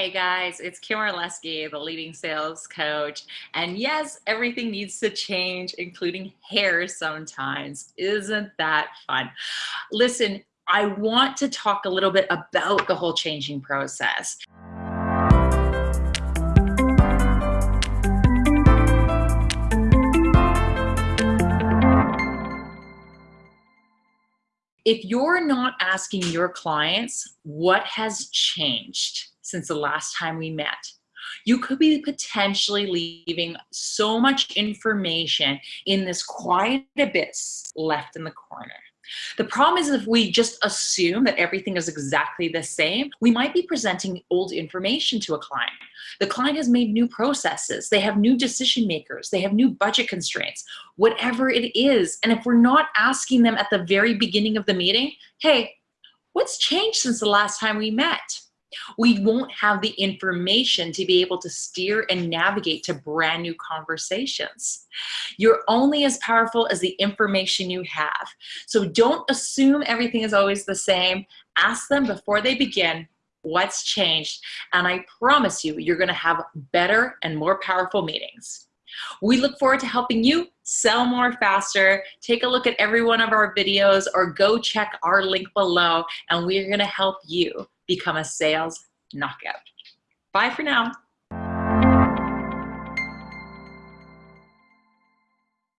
Hey guys, it's Kim Orlesky, the leading sales coach. And yes, everything needs to change, including hair sometimes. Isn't that fun? Listen, I want to talk a little bit about the whole changing process. If you're not asking your clients what has changed, since the last time we met. You could be potentially leaving so much information in this quiet abyss left in the corner. The problem is if we just assume that everything is exactly the same, we might be presenting old information to a client. The client has made new processes. They have new decision makers. They have new budget constraints, whatever it is. And if we're not asking them at the very beginning of the meeting, hey, what's changed since the last time we met? We won't have the information to be able to steer and navigate to brand new conversations. You're only as powerful as the information you have. So don't assume everything is always the same. Ask them before they begin, what's changed? And I promise you, you're gonna have better and more powerful meetings. We look forward to helping you sell more faster. Take a look at every one of our videos or go check our link below and we're gonna help you become a sales knockout. Bye for now.